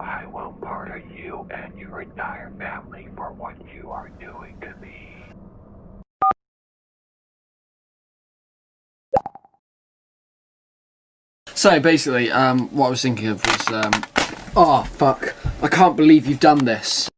I will murder you and your entire family for what you are doing to me. So basically, um, what I was thinking of was, um, oh fuck, I can't believe you've done this.